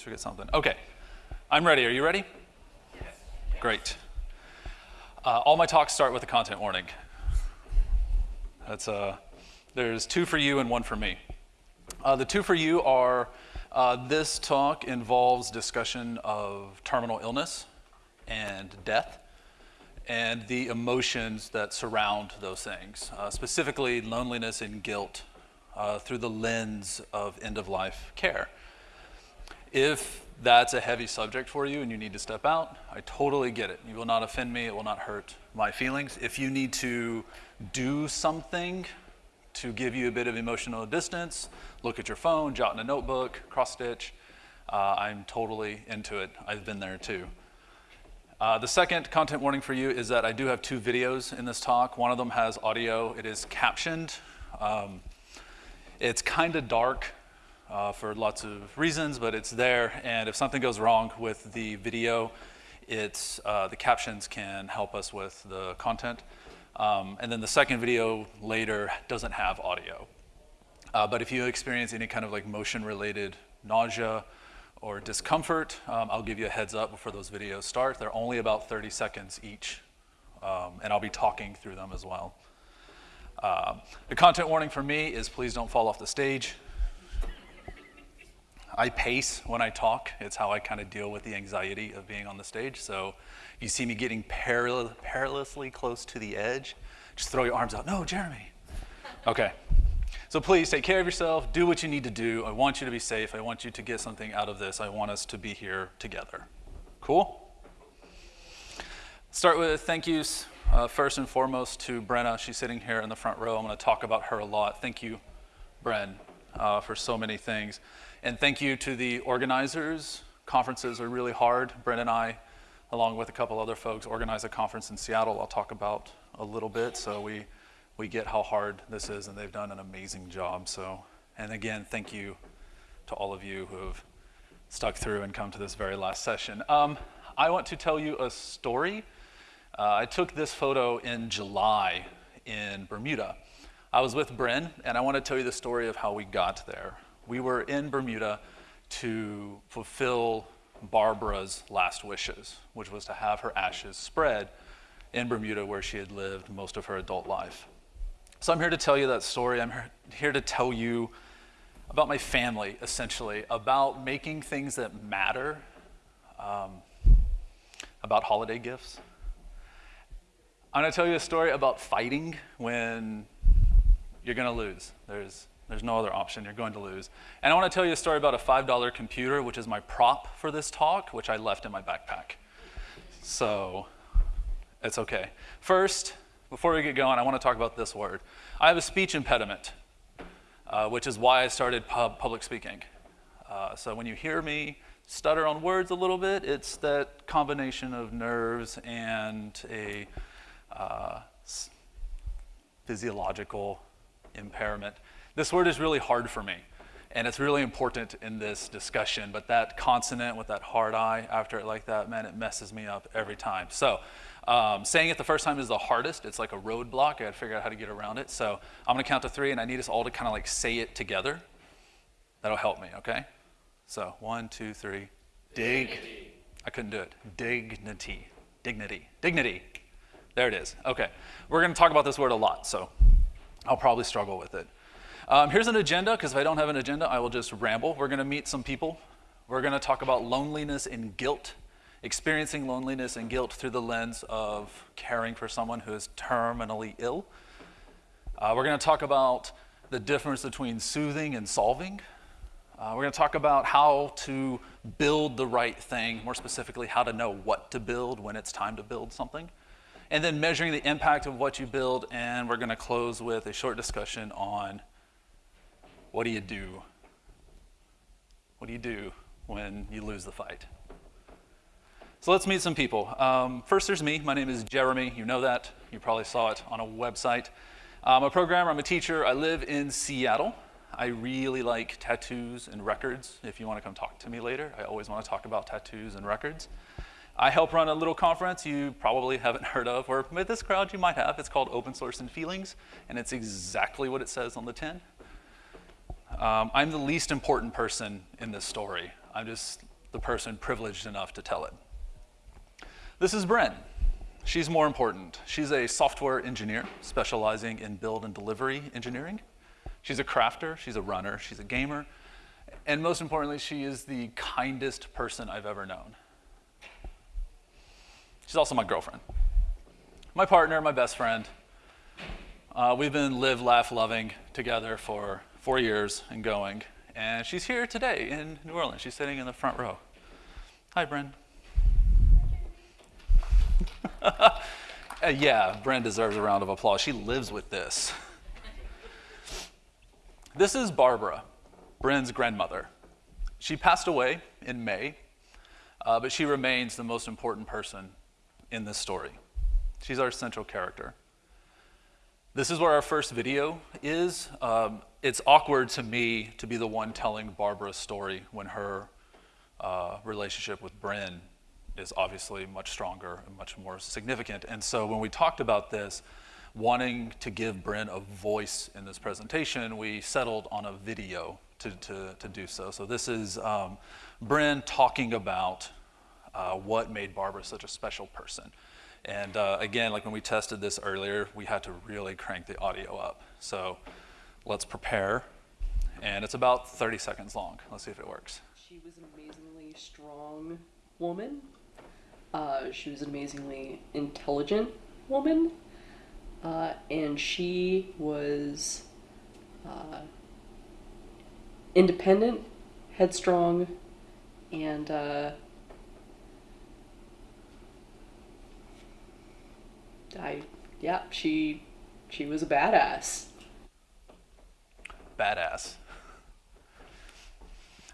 always forget something. Okay, I'm ready. Are you ready? Yes. Great. Uh, all my talks start with a content warning. That's uh, there's two for you and one for me. Uh, the two for you are uh, this talk involves discussion of terminal illness and death and the emotions that surround those things, uh, specifically loneliness and guilt uh, through the lens of end of life care. If that's a heavy subject for you and you need to step out, I totally get it. You will not offend me, it will not hurt my feelings. If you need to do something to give you a bit of emotional distance, look at your phone, jot in a notebook, cross stitch, uh, I'm totally into it. I've been there too. Uh, the second content warning for you is that I do have two videos in this talk. One of them has audio. It is captioned. Um, it's kind of dark uh, for lots of reasons, but it's there. And if something goes wrong with the video, it's, uh, the captions can help us with the content. Um, and then the second video later doesn't have audio. Uh, but if you experience any kind of like motion related nausea or discomfort, um, I'll give you a heads up before those videos start. They're only about 30 seconds each, um, and I'll be talking through them as well. Uh, the content warning for me is please don't fall off the stage. I pace when I talk. It's how I kind of deal with the anxiety of being on the stage. So you see me getting peril perilously close to the edge, just throw your arms out. No, Jeremy. Okay. So please take care of yourself, do what you need to do. I want you to be safe. I want you to get something out of this. I want us to be here together. Cool? Start with thank yous. Uh, first and foremost to Brenna. She's sitting here in the front row. I'm going to talk about her a lot. Thank you, Bren, uh, for so many things. And thank you to the organizers. Conferences are really hard. Bren and I, along with a couple other folks, organize a conference in Seattle I'll talk about a little bit. So we we get how hard this is, and they've done an amazing job. So, and again, thank you to all of you who have stuck through and come to this very last session. Um, I want to tell you a story. Uh, I took this photo in July in Bermuda. I was with Bryn, and I want to tell you the story of how we got there. We were in Bermuda to fulfill Barbara's last wishes, which was to have her ashes spread in Bermuda where she had lived most of her adult life. So I'm here to tell you that story. I'm here to tell you about my family, essentially, about making things that matter, um, about holiday gifts. I'm going to tell you a story about fighting when you're going to lose. There's, there's no other option. You're going to lose. And I want to tell you a story about a $5 computer, which is my prop for this talk, which I left in my backpack. So it's okay. First, before we get going, I want to talk about this word. I have a speech impediment, uh, which is why I started pub public speaking. Uh, so when you hear me stutter on words a little bit, it's that combination of nerves and a uh, physiological impairment. This word is really hard for me, and it's really important in this discussion, but that consonant with that hard I after it like that, man, it messes me up every time. So um, saying it the first time is the hardest. It's like a roadblock. I gotta figure out how to get around it. So I'm gonna count to three and I need us all to kind of like say it together. That'll help me, okay? So one, two, three. Dig. Dignity. I couldn't do it. Dignity. Dignity. Dignity. There it is. Okay. We're gonna talk about this word a lot, so I'll probably struggle with it. Um, here's an agenda, because if I don't have an agenda, I will just ramble. We're gonna meet some people. We're gonna talk about loneliness and guilt experiencing loneliness and guilt through the lens of caring for someone who is terminally ill. Uh, we're going to talk about the difference between soothing and solving. Uh, we're going to talk about how to build the right thing, more specifically, how to know what to build when it's time to build something. And then measuring the impact of what you build, and we're going to close with a short discussion on what do you do? What do you do when you lose the fight? So let's meet some people. Um, first, there's me. My name is Jeremy. You know that. You probably saw it on a website. I'm a programmer. I'm a teacher. I live in Seattle. I really like tattoos and records. If you want to come talk to me later, I always want to talk about tattoos and records. I help run a little conference you probably haven't heard of, or with this crowd you might have. It's called Open Source and Feelings, and it's exactly what it says on the tin. Um, I'm the least important person in this story. I'm just the person privileged enough to tell it. This is Bryn. She's more important. She's a software engineer specializing in build and delivery engineering. She's a crafter, she's a runner, she's a gamer, and most importantly, she is the kindest person I've ever known. She's also my girlfriend, my partner, my best friend. Uh, we've been live, laugh, loving together for four years and going. And she's here today in New Orleans. She's sitting in the front row. Hi, Bryn. uh, yeah, Bryn deserves a round of applause. She lives with this. This is Barbara, Bryn's grandmother. She passed away in May, uh, but she remains the most important person in this story. She's our central character. This is where our first video is. Um, it's awkward to me to be the one telling Barbara's story when her uh, relationship with Bryn is obviously much stronger and much more significant. And so when we talked about this, wanting to give Bryn a voice in this presentation, we settled on a video to, to, to do so. So this is um, Bryn talking about uh, what made Barbara such a special person. And uh, again, like when we tested this earlier, we had to really crank the audio up. So let's prepare. And it's about 30 seconds long. Let's see if it works. She was an amazingly strong woman. Uh, she was an amazingly intelligent woman. Uh, and she was uh, independent, headstrong, and I yeah she she was a badass. Badass.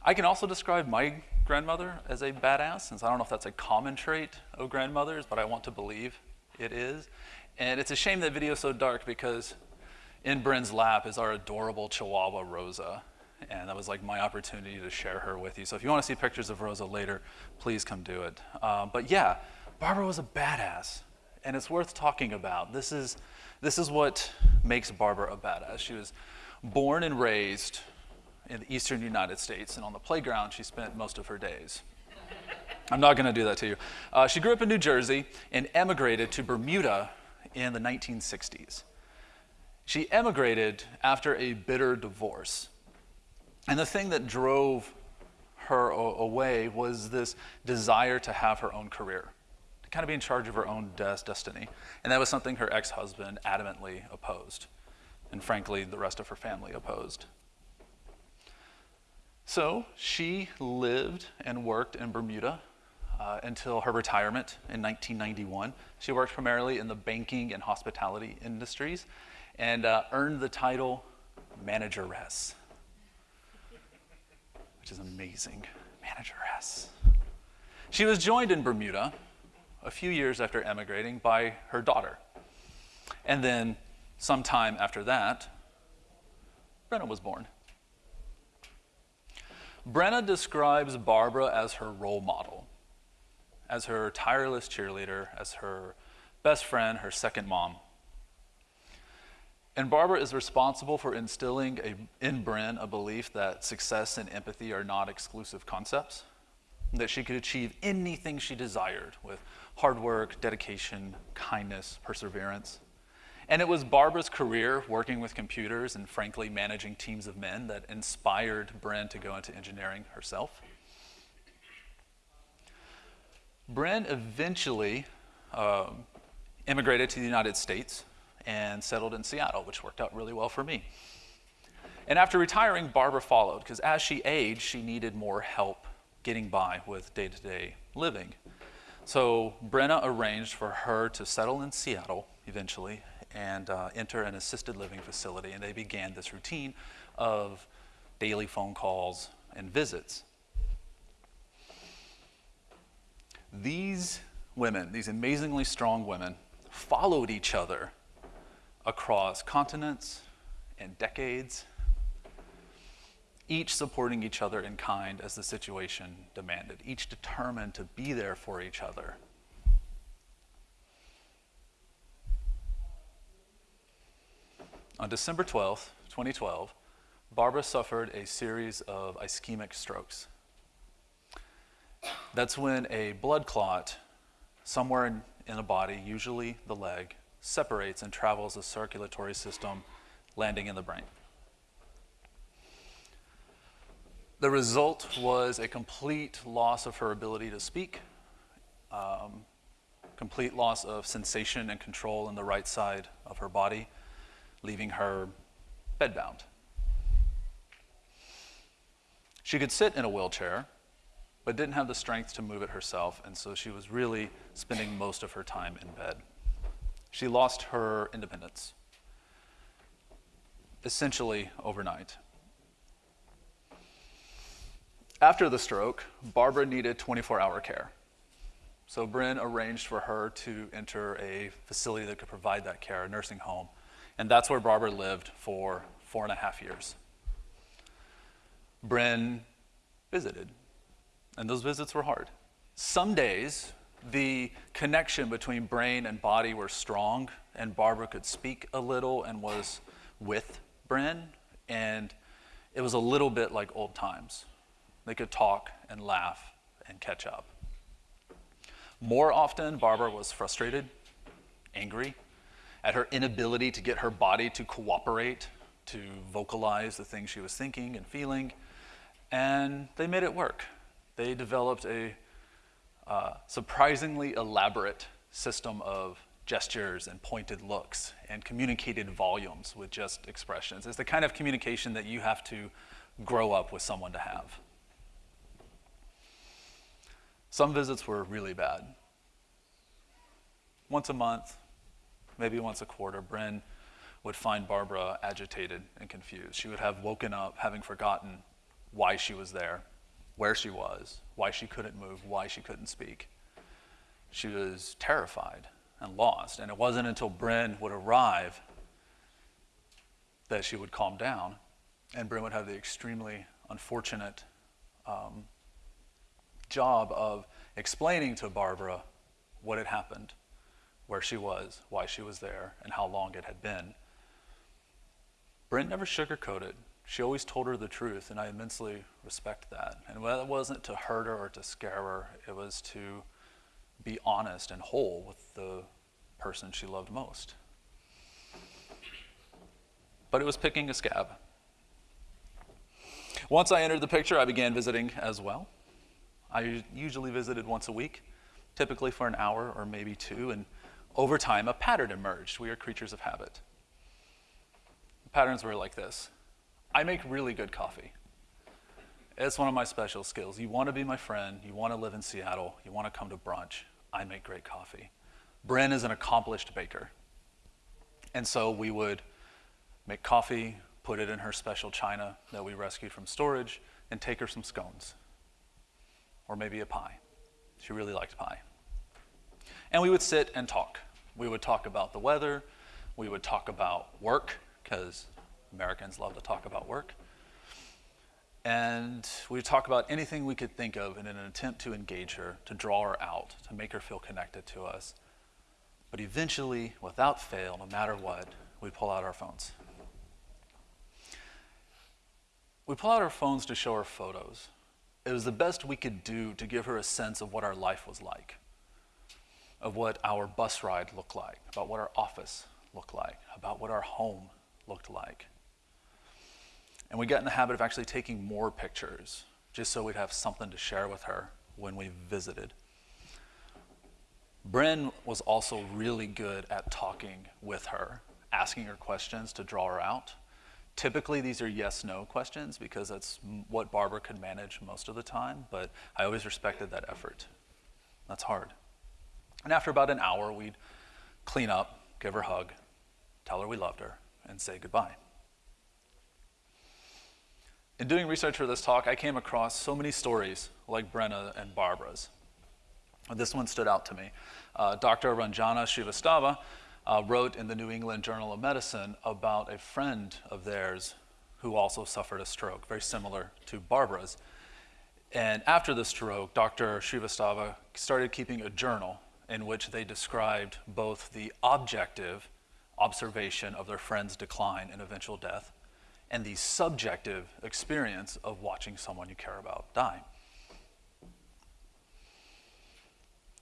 I can also describe my grandmother as a badass, since I don't know if that's a common trait of grandmothers, but I want to believe it is. And it's a shame that video is so dark because in Bryn's lap is our adorable Chihuahua Rosa. And that was like my opportunity to share her with you. So if you want to see pictures of Rosa later, please come do it. Um, but yeah, Barbara was a badass and it's worth talking about. This is, this is what makes Barbara a badass. She was born and raised in the eastern United States, and on the playground she spent most of her days. I'm not going to do that to you. Uh, she grew up in New Jersey and emigrated to Bermuda in the 1960s. She emigrated after a bitter divorce. And the thing that drove her away was this desire to have her own career kind of be in charge of her own des- destiny. And that was something her ex husband adamantly opposed. And frankly, the rest of her family opposed. So she lived and worked in Bermuda uh, until her retirement in 1991. She worked primarily in the banking and hospitality industries and uh, earned the title manageress, which is amazing. Manageress. She was joined in Bermuda a few years after emigrating by her daughter. And then, sometime after that, Brenna was born. Brenna describes Barbara as her role model, as her tireless cheerleader, as her best friend, her second mom. And Barbara is responsible for instilling a, in Bryn a belief that success and empathy are not exclusive concepts, that she could achieve anything she desired with hard work, dedication, kindness, perseverance. And it was Barbara's career working with computers and, frankly, managing teams of men that inspired Bryn to go into engineering herself. Bryn eventually uh, immigrated to the United States and settled in Seattle, which worked out really well for me. And after retiring, Barbara followed because as she aged, she needed more help getting by with day to day living. So Brenna arranged for her to settle in Seattle eventually and uh, enter an assisted living facility. And they began this routine of daily phone calls and visits. These women, these amazingly strong women, followed each other across continents and decades each supporting each other in kind as the situation demanded, each determined to be there for each other. On December 12th, 2012, Barbara suffered a series of ischemic strokes. That's when a blood clot somewhere in, in body, usually the leg, separates and travels the circulatory system, landing in the brain. The result was a complete loss of her ability to speak, um, complete loss of sensation and control in the right side of her body, leaving her bedbound. She could sit in a wheelchair, but didn't have the strength to move it herself, and so she was really spending most of her time in bed. She lost her independence, essentially overnight. After the stroke, Barbara needed 24 hour care. So Bryn arranged for her to enter a facility that could provide that care, a nursing home. And that's where Barbara lived for four and a half years. Bryn visited, and those visits were hard. Some days, the connection between brain and body were strong, and Barbara could speak a little and was with Bryn, and it was a little bit like old times. They could talk and laugh and catch up. More often, Barbara was frustrated, angry at her inability to get her body to cooperate, to vocalize the things she was thinking and feeling, and they made it work. They developed a uh, surprisingly elaborate system of gestures and pointed looks and communicated volumes with just expressions. It's the kind of communication that you have to grow up with someone to have. Some visits were really bad. Once a month, maybe once a quarter, Bryn would find Barbara agitated and confused. She would have woken up having forgotten why she was there, where she was, why she couldn't move, why she couldn't speak. She was terrified and lost. And it wasn't until Bryn would arrive that she would calm down, and Bryn would have the extremely unfortunate um, job of explaining to Barbara what had happened, where she was, why she was there, and how long it had been. Brent never sugarcoated. She always told her the truth, and I immensely respect that. And that wasn't to hurt her or to scare her, it was to be honest and whole with the person she loved most. But it was picking a scab. Once I entered the picture, I began visiting as well. I usually visited once a week, typically for an hour or maybe two, and over time a pattern emerged. We are creatures of habit. The patterns were like this I make really good coffee. It's one of my special skills. You want to be my friend, you want to live in Seattle, you want to come to brunch. I make great coffee. Bryn is an accomplished baker. And so we would make coffee, put it in her special china that we rescued from storage, and take her some scones or maybe a pie. She really liked pie. And we would sit and talk. We would talk about the weather. We would talk about work, because Americans love to talk about work. And we would talk about anything we could think of in an attempt to engage her, to draw her out, to make her feel connected to us. But eventually, without fail, no matter what, we'd pull out our phones. We pull out our phones to show her photos it was the best we could do to give her a sense of what our life was like, of what our bus ride looked like, about what our office looked like, about what our home looked like. And we got in the habit of actually taking more pictures just so we'd have something to share with her when we visited. Bryn was also really good at talking with her, asking her questions to draw her out. Typically, these are yes no questions because that's what Barbara could manage most of the time, but I always respected that effort. That's hard. And after about an hour, we'd clean up, give her a hug, tell her we loved her, and say goodbye. In doing research for this talk, I came across so many stories like Brenna and Barbara's. This one stood out to me. Uh, Dr. Ranjana Srivastava uh, wrote in the New England Journal of Medicine about a friend of theirs who also suffered a stroke, very similar to Barbara's. And after the stroke, Dr. Srivastava started keeping a journal in which they described both the objective observation of their friend's decline and eventual death and the subjective experience of watching someone you care about die.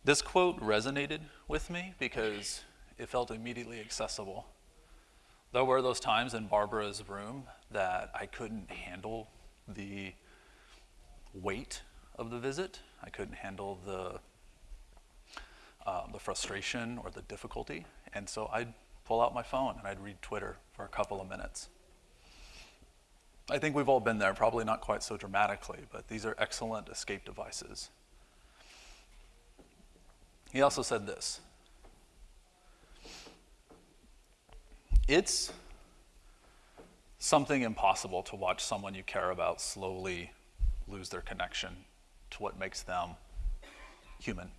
This quote resonated with me because it felt immediately accessible. There were those times in Barbara's room that I couldn't handle the weight of the visit. I couldn't handle the, um, the frustration or the difficulty. And so I'd pull out my phone and I'd read Twitter for a couple of minutes. I think we've all been there, probably not quite so dramatically, but these are excellent escape devices. He also said this It's something impossible to watch someone you care about slowly lose their connection to what makes them human.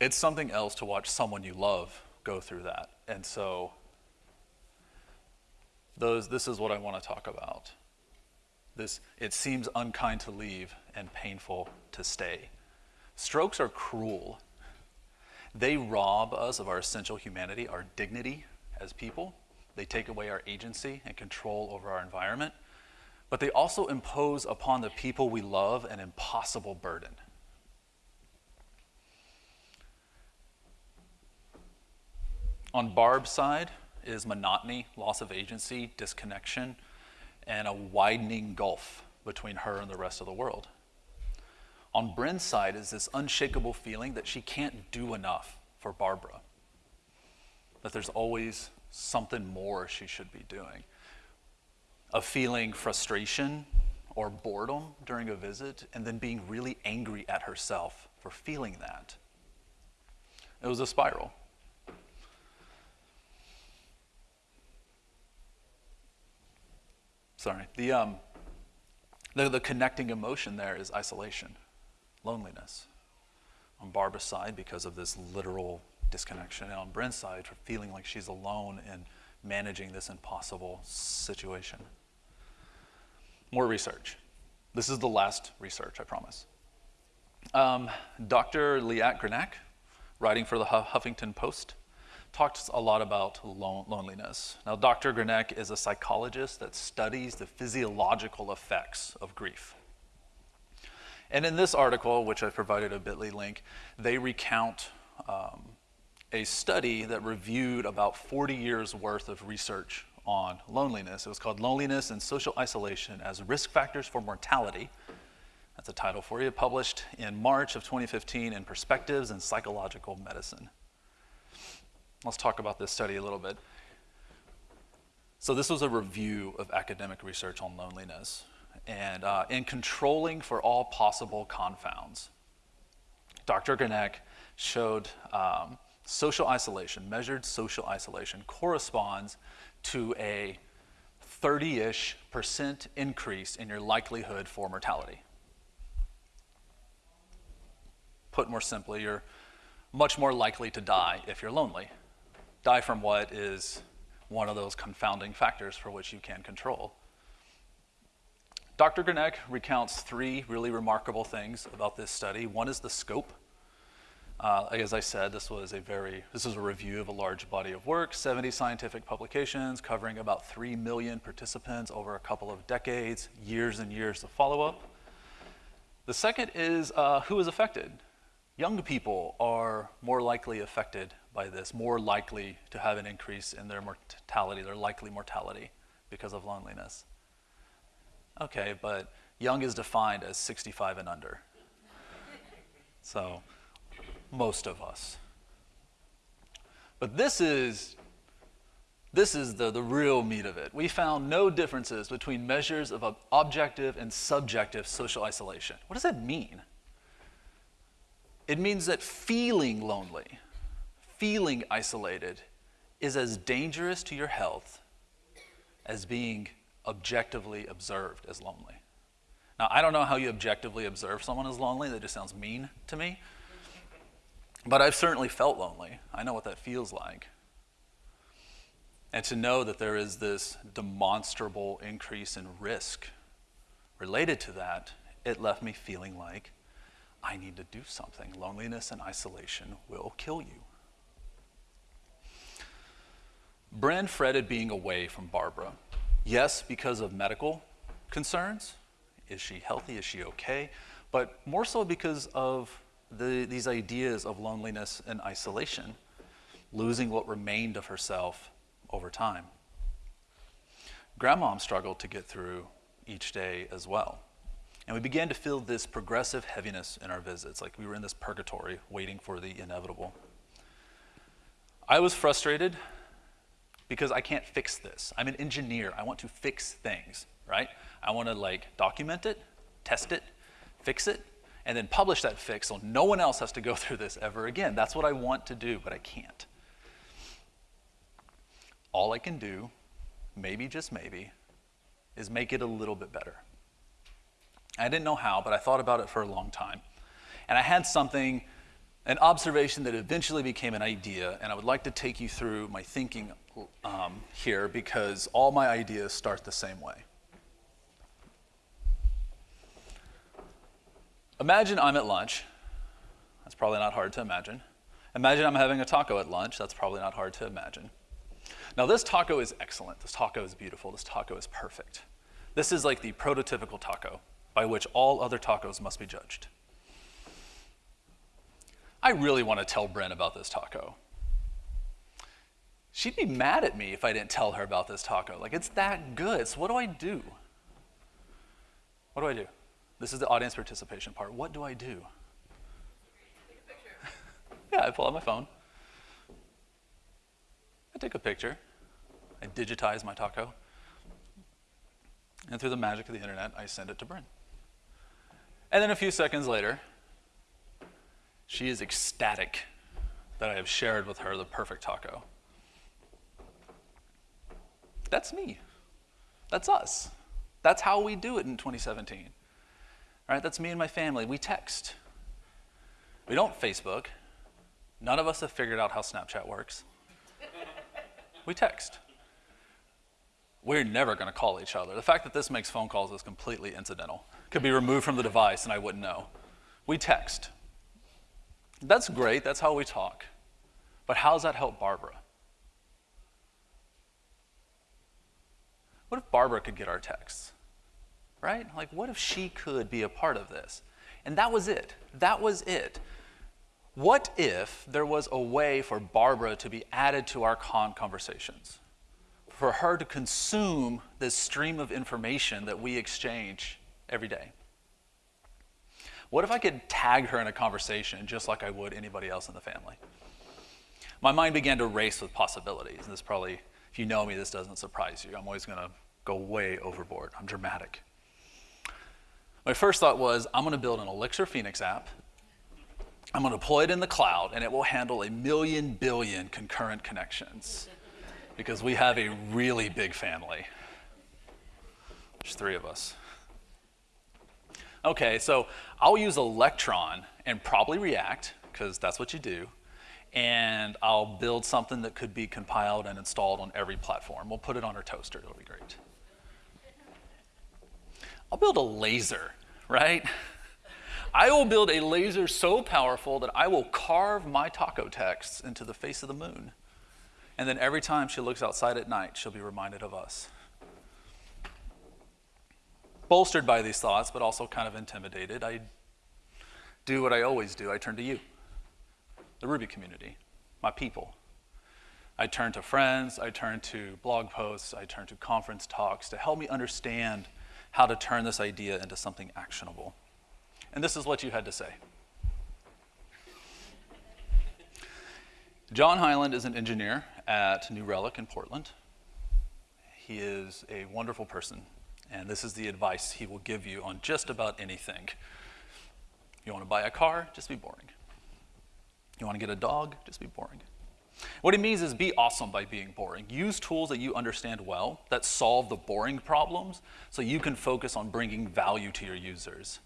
It's something else to watch someone you love go through that. And so, those, this is what I want to talk about. This, it seems unkind to leave and painful to stay. Strokes are cruel. They rob us of our essential humanity, our dignity as people. They take away our agency and control over our environment. But they also impose upon the people we love an impossible burden. On Barb's side is monotony, loss of agency, disconnection, and a widening gulf between her and the rest of the world. On Bryn's side is this unshakable feeling that she can't do enough for Barbara, that there's always something more she should be doing. Of feeling frustration or boredom during a visit, and then being really angry at herself for feeling that. It was a spiral. Sorry. The, um, the, the connecting emotion there is isolation, loneliness. On Barbara's side, because of this literal disconnection, and on Bryn's side, for feeling like she's alone in managing this impossible situation. More research. This is the last research, I promise. Um, Dr. Liat Grenak, writing for the Huffington Post, talked a lot about loneliness. Now, Dr. Grenak is a psychologist that studies the physiological effects of grief. And in this article, which I provided a bit.ly link, they recount um, a study that reviewed about 40 years worth of research on loneliness. It was called Loneliness and Social Isolation as Risk Factors for Mortality. That's a title for you, published in March of 2015 in Perspectives in Psychological Medicine. Let's talk about this study a little bit. So, this was a review of academic research on loneliness and uh, in controlling for all possible confounds. Dr. Grenak showed um, social isolation, measured social isolation, corresponds to a 30 ish percent increase in your likelihood for mortality. Put more simply, you're much more likely to die if you're lonely die from what is one of those confounding factors for which you can control. Dr. Grenak recounts three really remarkable things about this study. One is the scope. Uh, as I said, this was a very this is a review of a large body of work, 70 scientific publications covering about 3 million participants over a couple of decades, years and years of follow-up. The second is uh, who is affected. Young people are more likely affected by this, more likely to have an increase in their mortality, their likely mortality because of loneliness. Okay, but young is defined as 65 and under. so, most of us. But this is this is the, the real meat of it. We found no differences between measures of objective and subjective social isolation. What does that mean? It means that feeling lonely feeling isolated is as dangerous to your health as being objectively observed as lonely. Now, I don't know how you objectively observe someone as lonely, that just sounds mean to me. But I've certainly felt lonely. I know what that feels like. And to know that there is this demonstrable increase in risk related to that, it left me feeling like I need to do something. Loneliness and isolation will kill you. Bryn fretted being away from Barbara. Yes, because of medical concerns. Is she healthy? Is she okay? but more so because of the, these ideas of loneliness and isolation, losing what remained of herself over time. Grandmom struggled to get through each day as well. And we began to feel this progressive heaviness in our visits, like we were in this purgatory waiting for the inevitable. I was frustrated because I can't fix this. I'm an engineer. I want to fix things, right? I want to like document it, test it, fix it, and then publish that fix so no one else has to go through this ever again. That's what I want to do, but I can't. All I can do, maybe just maybe, is make it a little bit better. I didn't know how, but I thought about it for a long time. And I had something, an observation that eventually became an idea, and I would like to take you through my thinking um, here because all my ideas start the same way. Imagine I'm at lunch. That's probably not hard to imagine. Imagine I'm having a taco at lunch. That's probably not hard to imagine. Now, this taco is excellent. This taco is beautiful. This taco is perfect. This is like the prototypical taco by which all other tacos must be judged. I really want to tell Bryn about this taco. She'd be mad at me if I didn't tell her about this taco. Like, it's that good. So, what do I do? What do I do? This is the audience participation part. What do I do? yeah, I pull out my phone. I take a picture. I digitize my taco. And through the magic of the internet, I send it to Bryn. And then a few seconds later, she is ecstatic that I have shared with her the perfect taco. That's me. That's us. That's how we do it in 2017. Right? That's me and my family. We text. We don't Facebook. None of us have figured out how Snapchat works. we text. We're never going to call each other. The fact that this makes phone calls is completely incidental. Could be removed from the device and I wouldn't know. We text. That's great. That's how we talk. But how does that help Barbara? What if Barbara could get our texts? right? Like, what if she could be a part of this? And that was it. That was it. What if there was a way for Barbara to be added to our con conversations? For her to consume this stream of information that we exchange every day? What if I could tag her in a conversation just like I would anybody else in the family? My mind began to race with possibilities. And this probably, if you know me, this doesn't surprise you. I'm always going to go way overboard. I'm dramatic. My first thought was I'm going to build an Elixir Phoenix app. I'm going to deploy it in the cloud, and it will handle a million billion concurrent connections because we have a really big family. There's three of us. Okay, so I'll use Electron and probably React, because that's what you do, and I'll build something that could be compiled and installed on every platform. We'll put it on our toaster, it'll be great. I'll build a laser, right? I will build a laser so powerful that I will carve my taco texts into the face of the moon. And then every time she looks outside at night, she'll be reminded of us. Bolstered by these thoughts, but also kind of intimidated, I do what I always do I turn to you, the Ruby community, my people. I turn to friends, I turn to blog posts, I turn to conference talks to help me understand how to turn this idea into something actionable. And this is what you had to say. John Hyland is an engineer at New Relic in Portland. He is a wonderful person, and this is the advice he will give you on just about anything. You want to buy a car? Just be boring. You want to get a dog? Just be boring. What he means is be awesome by being boring. Use tools that you understand well that solve the boring problems so you can focus on bringing value to your users.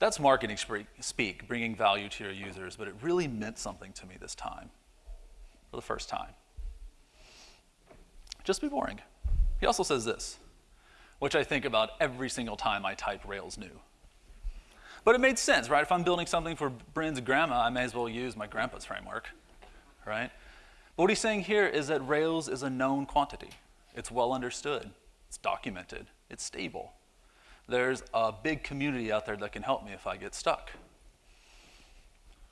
That's marketing speak, bringing value to your users, but it really meant something to me this time, for the first time. Just be boring. He also says this, which I think about every single time I type Rails new. But it made sense, right? If I'm building something for Bryn's grandma, I may as well use my grandpa's framework right? But what he's saying here is that Rails is a known quantity. It's well understood, it's documented, it's stable. there's a big community out there that can help me if I get stuck.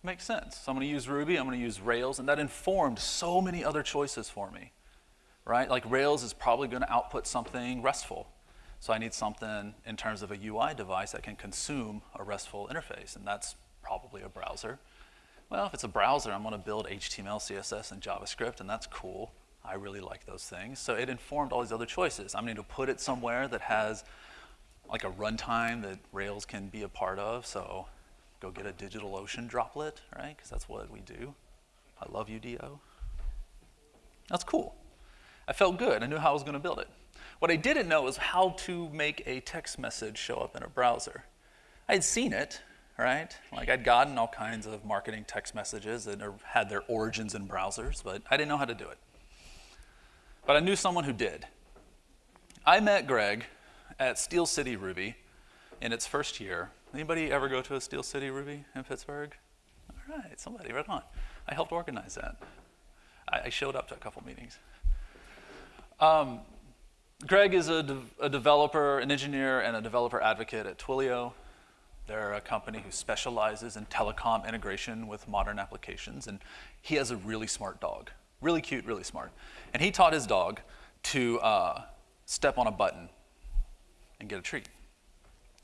Makes sense. So I'm going to use Ruby, I'm going to use Rails, and that informed so many other choices for me, right? Like Rails is probably going to output something RESTful. So I need something in terms of a UI device that can consume a RESTful interface, and that's probably a browser. Well, if it's a browser, I'm to build HTML, CSS, and JavaScript, and that's cool. I really like those things. So it informed all these other choices. I'm going to put it somewhere that has like a runtime that Rails can be a part of. So go get a DigitalOcean droplet, right? Because that's what we do. I love UDO. That's cool. I felt good. I knew how I was going to build it. What I didn't know is how to make a text message show up in a browser. I had seen it, right? Like I'd gotten all kinds of marketing text messages that had their origins in browsers, but I didn't know how to do it. But I knew someone who did. I met Greg at Steel City Ruby in its first year. Anybody ever go to a Steel City Ruby in Pittsburgh? All right, somebody, right on. I helped organize that. I, I showed up to a couple meetings. Um, Greg is a, de a, developer, an engineer, and a developer advocate at Twilio. They're a company who specializes in telecom integration with modern applications, and he has a really smart dog. Really cute, really smart. And he taught his dog to uh, step on a button and get a treat.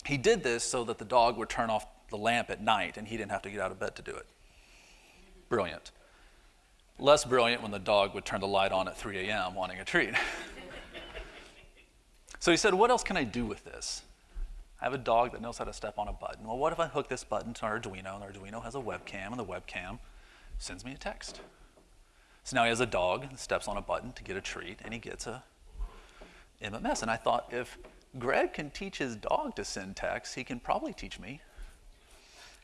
He did this so that the dog would turn off the lamp at night and he didn't have to get out of bed to do it. Brilliant. Less brilliant when the dog would turn the light on at 3 a.m. wanting a treat. so he said, What else can I do with this? I have a dog that knows how to step on a button. Well, what if I hook this button to an Arduino, and the Arduino has a webcam, and the webcam sends me a text? So now he has a dog that steps on a button to get a treat, and he gets a MMS. And I thought, if Greg can teach his dog to send text, he can probably teach me.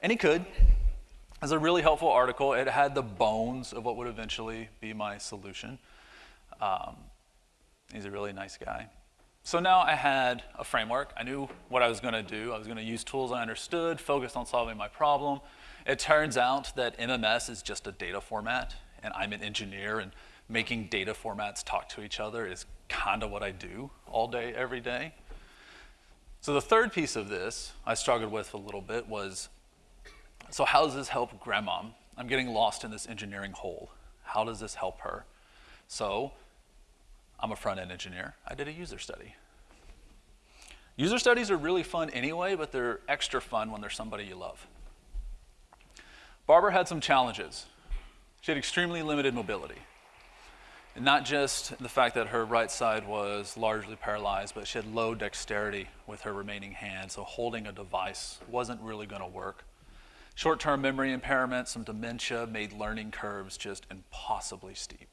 And he could. It's a really helpful article. It had the bones of what would eventually be my solution. Um, he's a really nice guy. So now I had a framework. I knew what I was going to do. I was going to use tools I understood, focus on solving my problem. It turns out that MMS is just a data format, and I'm an engineer, and making data formats talk to each other is kind of what I do all day, every day. So the third piece of this I struggled with a little bit was, so how does this help grandmom? I'm getting lost in this engineering hole. How does this help her? So I'm a front-end engineer. I did a user study. User studies are really fun anyway, but they're extra fun when there's somebody you love. Barbara had some challenges. She had extremely limited mobility. And not just the fact that her right side was largely paralyzed, but she had low dexterity with her remaining hand, so holding a device wasn't really going to work. Short-term memory impairment, some dementia made learning curves just impossibly steep.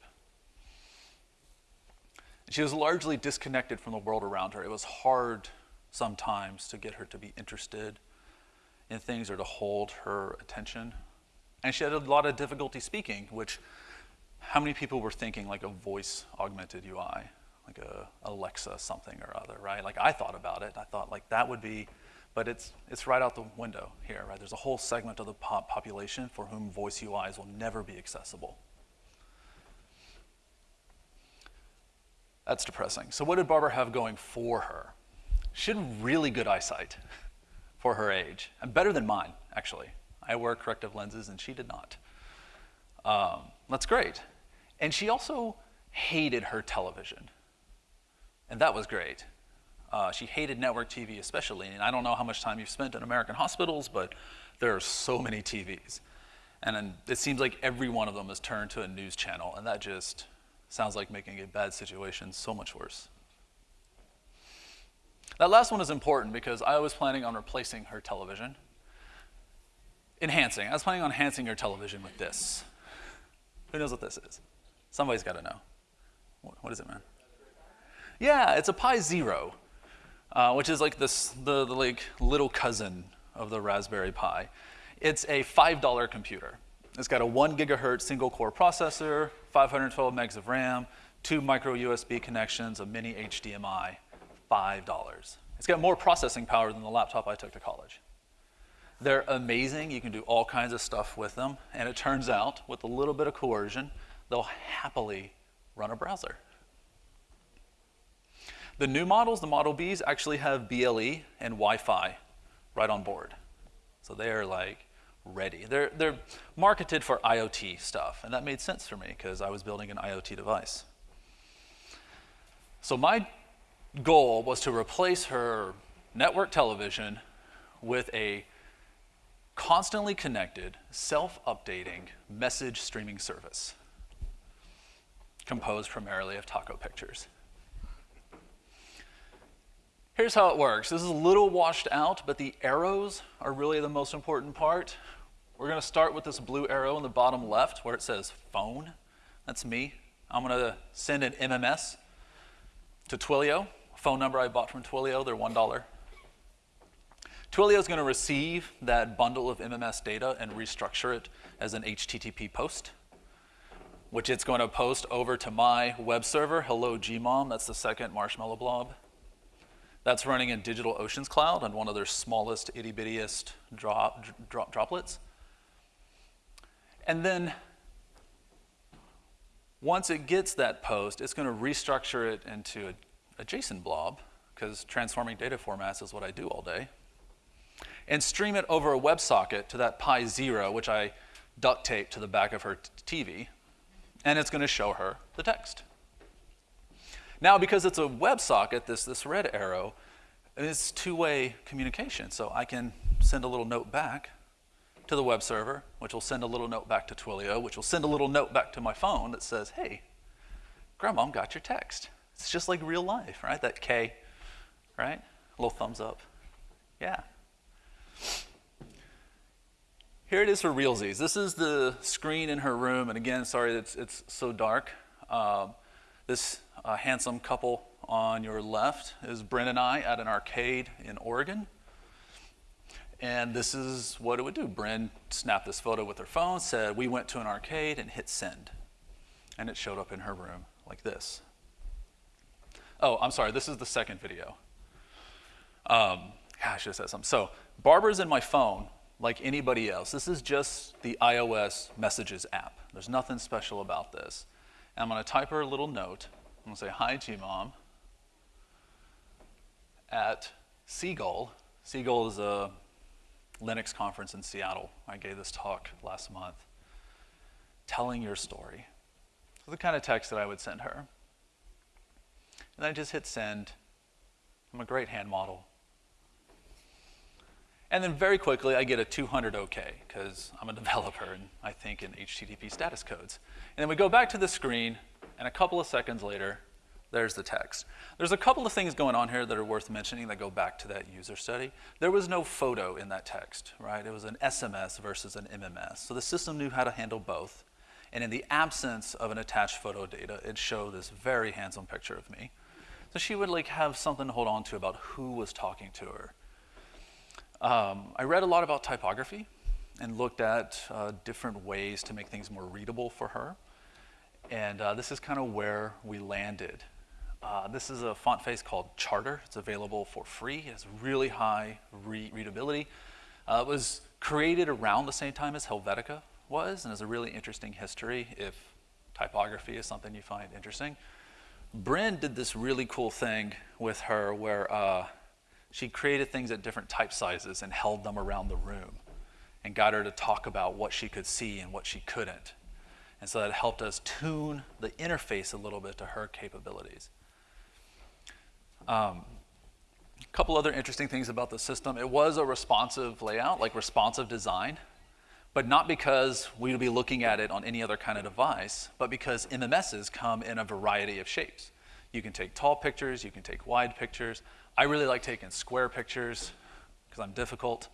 She was largely disconnected from the world around her. It was hard sometimes to get her to be interested in things or to hold her attention. And she had a lot of difficulty speaking, which how many people were thinking like a voice augmented UI, like a Alexa something or other, right? Like I thought about it. I thought like that would be, but it's, it's right out the window here, right? There's a whole segment of the pop population for whom voice UIs will never be accessible. That's depressing. So what did Barbara have going for her? She had really good eyesight for her age, and better than mine, actually. I wear corrective lenses, and she did not. Um, that's great. And she also hated her television. And that was great. Uh, she hated network TV especially. And I don't know how much time you've spent in American hospitals, but there are so many TVs. And it seems like every one of them is turned to a news channel. And that just sounds like making a bad situation so much worse. That last one is important because I was planning on replacing her television. Enhancing. I was planning on enhancing her television with this. Who knows what this is? Somebody's got to know. What is it, man? Yeah, it's a Pi Zero, uh, which is like this, the, the like little cousin of the Raspberry Pi. It's a $5 computer. It's got a one gigahertz single core processor, 512 megs of RAM, two micro USB connections, a mini HDMI, $5. It's got more processing power than the laptop I took to college. They're amazing. You can do all kinds of stuff with them. And it turns out, with a little bit of coercion, they'll happily run a browser. The new models, the Model Bs, actually have BLE and Wi-Fi right on board. So they are like ready. They're, they're marketed for IoT stuff, and that made sense for me because I was building an IoT device. So my goal was to replace her network television with a constantly connected, self-updating message streaming service composed primarily of taco pictures. Here's how it works. This is a little washed out, but the arrows are really the most important part. We're gonna start with this blue arrow in the bottom left where it says phone. That's me. I'm gonna send an MMS to Twilio, phone number I bought from Twilio, they're $1. Twilio is going to receive that bundle of MMS data and restructure it as an HTTP post, which it's going to post over to my web server, Hello Gmom. That's the second Marshmallow blob. That's running in DigitalOcean's cloud on one of their smallest, itty bittiest drop, drop, droplets. And then once it gets that post, it's going to restructure it into a, a JSON blob, because transforming data formats is what I do all day and stream it over a WebSocket to that Pi Zero, which I duct tape to the back of her TV, and it's going to show her the text. Now, because it's a WebSocket, this, this red arrow, it's two-way communication. So I can send a little note back to the web server, which will send a little note back to Twilio, which will send a little note back to my phone that says, hey, grandmom got your text. It's just like real life, right? That K, right? A little thumbs up. Yeah. Here it is for realsies. This is the screen in her room, and again, sorry it's, it's so dark. Um, this uh, handsome couple on your left is Bryn and I at an arcade in Oregon. And this is what it would do. Bryn snapped this photo with her phone, said, we went to an arcade and hit send. And it showed up in her room like this. Oh, I'm sorry, this is the second video. Um, I should have said something. So Barbara's in my phone like anybody else. This is just the iOS Messages app. There's nothing special about this. And I'm going to type her a little note. I'm going to say, hi, Gmom, at SeaGL. SeaGL is a Linux conference in Seattle. I gave this talk last month. Telling your story. So the kind of text that I would send her. And I just hit send. I'm a great hand model. And then very quickly, I get a 200 OK, because I'm a developer and I think in HTTP status codes. And then we go back to the screen, and a couple of seconds later, there's the text. There's a couple of things going on here that are worth mentioning that go back to that user study. There was no photo in that text, right? It was an SMS versus an MMS. So the system knew how to handle both. And in the absence of an attached photo data, it showed this very handsome picture of me. So she would like have something to hold on to about who was talking to her. Um, I read a lot about typography and looked at uh, different ways to make things more readable for her. And uh, this is kind of where we landed. Uh, this is a font face called Charter. It's available for free. It has really high re readability. Uh, it was created around the same time as Helvetica was and has a really interesting history if typography is something you find interesting. Bryn did this really cool thing with her where uh, she created things at different type sizes and held them around the room and got her to talk about what she could see and what she couldn't. And so that helped us tune the interface a little bit to her capabilities. Um, a couple other interesting things about the system. It was a responsive layout, like responsive design, but not because we would be looking at it on any other kind of device, but because MMSs come in a variety of shapes. You can take tall pictures, you can take wide pictures. I really like taking square pictures because I'm difficult.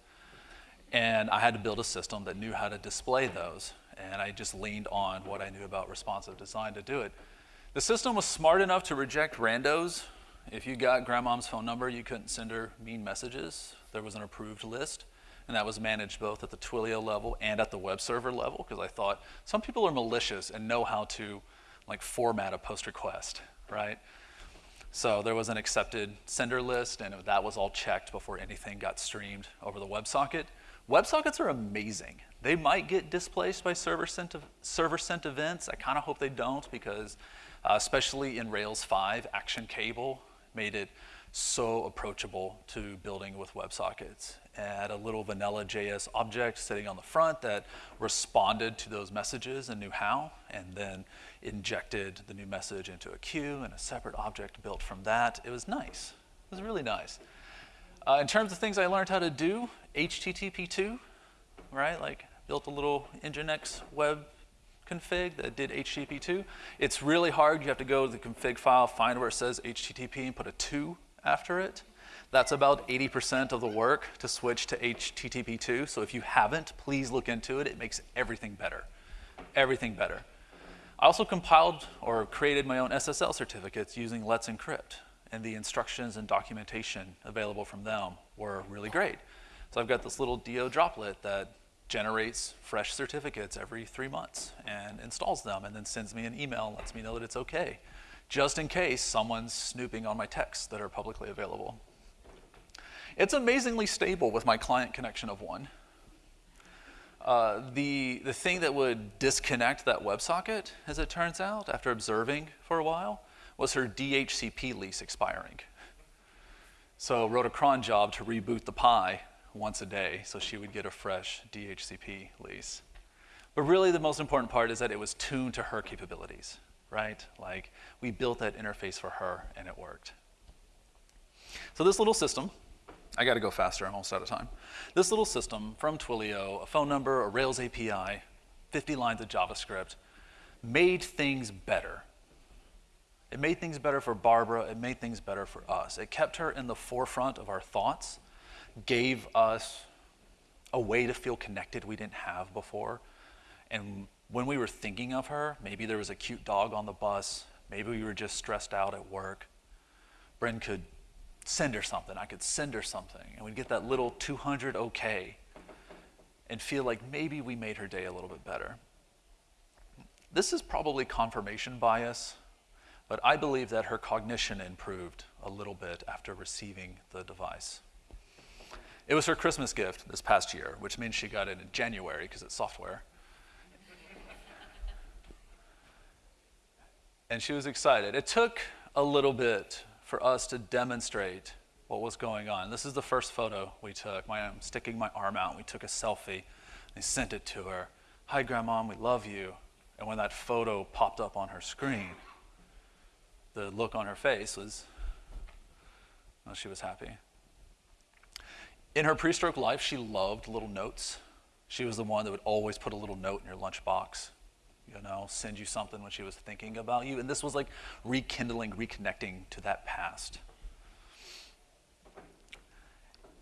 And I had to build a system that knew how to display those. And I just leaned on what I knew about responsive design to do it. The system was smart enough to reject randos. If you got grandmom's phone number, you couldn't send her mean messages. There was an approved list. And that was managed both at the Twilio level and at the web server level because I thought some people are malicious and know how to like format a post request, right? So there was an accepted sender list, and that was all checked before anything got streamed over the WebSocket. WebSockets are amazing. They might get displaced by server sent, server sent events. I kind of hope they don't because, uh, especially in Rails 5, Action Cable made it so approachable to building with WebSockets. Add a little vanilla JS object sitting on the front that responded to those messages and knew how, and then injected the new message into a queue and a separate object built from that. It was nice. It was really nice. Uh, in terms of things I learned how to do, HTTP2, right? Like built a little Nginx web config that did HTTP2. It's really hard. You have to go to the config file, find where it says HTTP, and put a 2 after it. That's about 80% of the work to switch to HTTP2. So if you haven't, please look into it. It makes everything better. Everything better. I also compiled or created my own SSL certificates using Let's Encrypt, and the instructions and documentation available from them were really great. So I've got this little DO droplet that generates fresh certificates every three months and installs them and then sends me an email and lets me know that it's okay, just in case someone's snooping on my texts that are publicly available. It's amazingly stable with my client connection of one. Uh, the, the thing that would disconnect that WebSocket, as it turns out, after observing for a while, was her DHCP lease expiring. So wrote a cron job to reboot the Pi once a day so she would get a fresh DHCP lease. But really the most important part is that it was tuned to her capabilities, right? Like we built that interface for her and it worked. So this little system, I gotta go faster, I'm almost out of time. This little system from Twilio, a phone number, a Rails API, 50 lines of JavaScript, made things better. It made things better for Barbara, it made things better for us. It kept her in the forefront of our thoughts gave us a way to feel connected we didn't have before. And when we were thinking of her, maybe there was a cute dog on the bus, maybe we were just stressed out at work. Bryn could send her something, I could send her something, and we'd get that little 200 okay and feel like maybe we made her day a little bit better. This is probably confirmation bias, but I believe that her cognition improved a little bit after receiving the device. It was her Christmas gift this past year, which means she got it in January because it's software. and she was excited. It took a little bit for us to demonstrate what was going on. This is the first photo we took. My, I'm sticking my arm out. We took a selfie. I sent it to her. Hi, Grandma, we love you. And when that photo popped up on her screen, the look on her face was, well, she was happy. In her pre-stroke life, she loved little notes. She was the one that would always put a little note in your lunchbox, you know, send you something when she was thinking about you. And this was like rekindling, reconnecting to that past.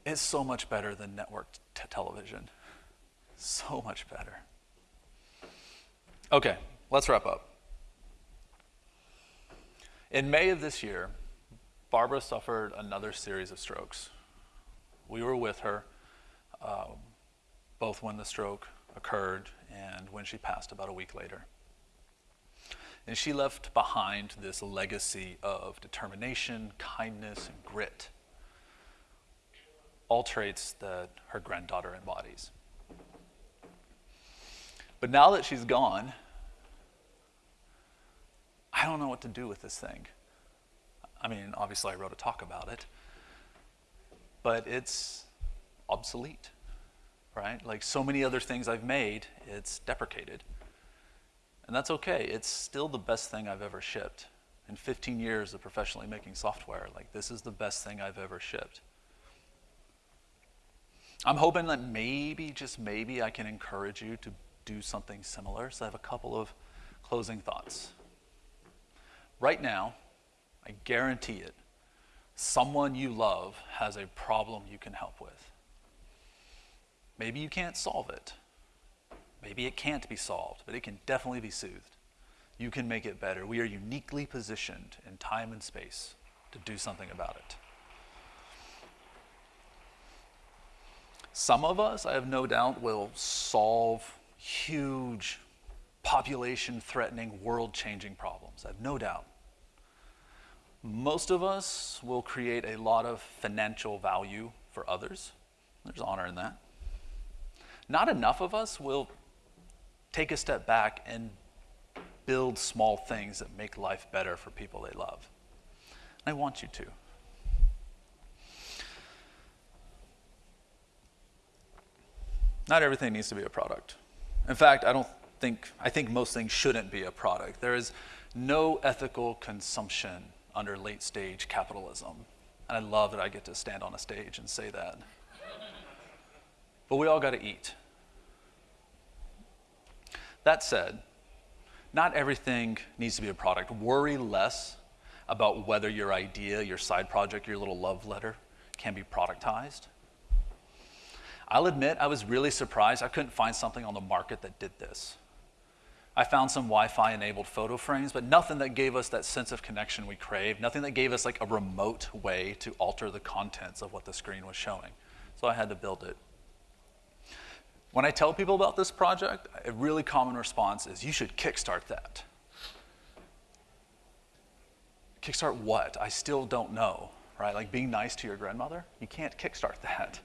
It's so much better than network television. So much better. Okay, let's wrap up. In May of this year, Barbara suffered another series of strokes. We were with her um, both when the stroke occurred and when she passed about a week later. And she left behind this legacy of determination, kindness, and grit, all traits that her granddaughter embodies. But now that she's gone, I don't know what to do with this thing. I mean, obviously, I wrote a talk about it but it's obsolete, right? Like so many other things I've made, it's deprecated. And that's okay. It's still the best thing I've ever shipped. In 15 years of professionally making software, like this is the best thing I've ever shipped. I'm hoping that maybe, just maybe, I can encourage you to do something similar. So I have a couple of closing thoughts. Right now, I guarantee it, someone you love has a problem you can help with. Maybe you can't solve it. Maybe it can't be solved, but it can definitely be soothed. You can make it better. We are uniquely positioned in time and space to do something about it. Some of us, I have no doubt, will solve huge population threatening, world changing problems. I have no doubt. Most of us will create a lot of financial value for others. There's honor in that. Not enough of us will take a step back and build small things that make life better for people they love. I want you to. Not everything needs to be a product. In fact, I don't think, I think most things shouldn't be a product. There is no ethical consumption under late stage capitalism. And I love that I get to stand on a stage and say that. but we all got to eat. That said, not everything needs to be a product. Worry less about whether your idea, your side project, your little love letter can be productized. I'll admit I was really surprised I couldn't find something on the market that did this. I found some Wi-Fi enabled photo frames, but nothing that gave us that sense of connection we craved, nothing that gave us like a remote way to alter the contents of what the screen was showing. So I had to build it. When I tell people about this project, a really common response is, you should kickstart that. Kickstart what? I still don't know, right? Like being nice to your grandmother? You can't kickstart that.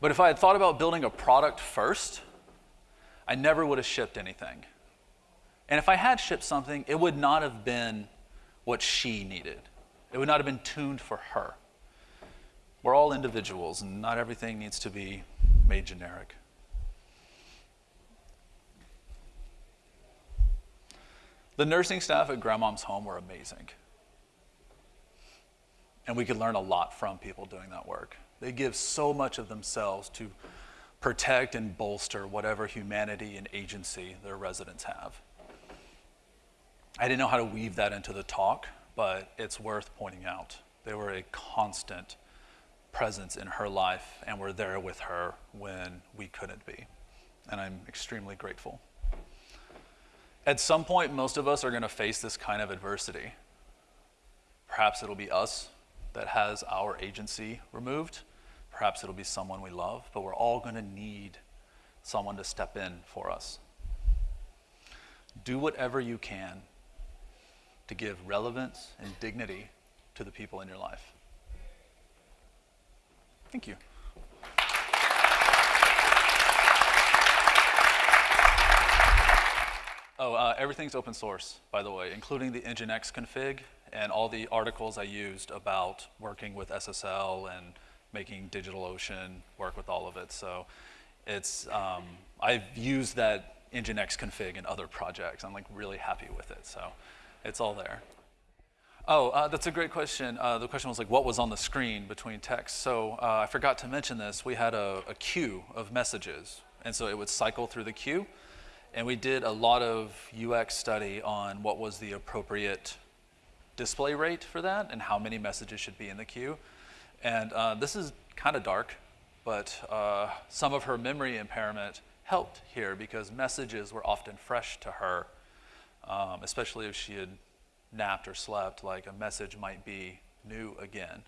but if I had thought about building a product first, I never would have shipped anything. And if I had shipped something, it would not have been what she needed. It would not have been tuned for her. We're all individuals, and not everything needs to be made generic. The nursing staff at Grandmom's home were amazing. And we could learn a lot from people doing that work. They give so much of themselves to protect and bolster whatever humanity and agency their residents have. I didn't know how to weave that into the talk, but it's worth pointing out. They were a constant presence in her life and were there with her when we couldn't be. And I'm extremely grateful. At some point, most of us are going to face this kind of adversity. Perhaps it'll be us that has our agency removed Perhaps it'll be someone we love, but we're all going to need someone to step in for us. Do whatever you can to give relevance and dignity to the people in your life. Thank you. Oh, uh, everything's open source, by the way, including the Nginx config and all the articles I used about working with SSL and making DigitalOcean work with all of it. So it's, um, I've used that Nginx config in other projects. I'm like really happy with it. So it's all there. Oh, uh, that's a great question. Uh, the question was like, what was on the screen between text? So uh, I forgot to mention this. We had a, a, queue of messages. And so it would cycle through the queue. And we did a lot of UX study on what was the appropriate display rate for that and how many messages should be in the queue. And uh, this is kind of dark, but uh, some of her memory impairment helped here because messages were often fresh to her, um, especially if she had napped or slept, like a message might be new again.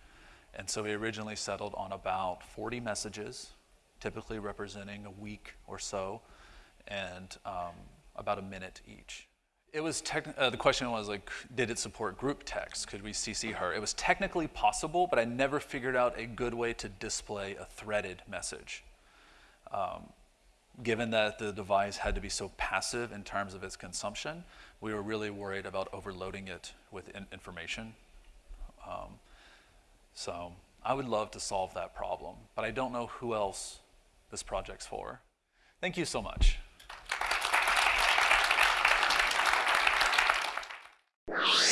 And so we originally settled on about 40 messages, typically representing a week or so, and um, about a minute each. It was uh, the question was like, did it support group text? Could we CC her? It was technically possible, but I never figured out a good way to display a threaded message. Um, given that the device had to be so passive in terms of its consumption, we were really worried about overloading it with in information. Um, so I would love to solve that problem, but I don't know who else this project's for. Thank you so much. you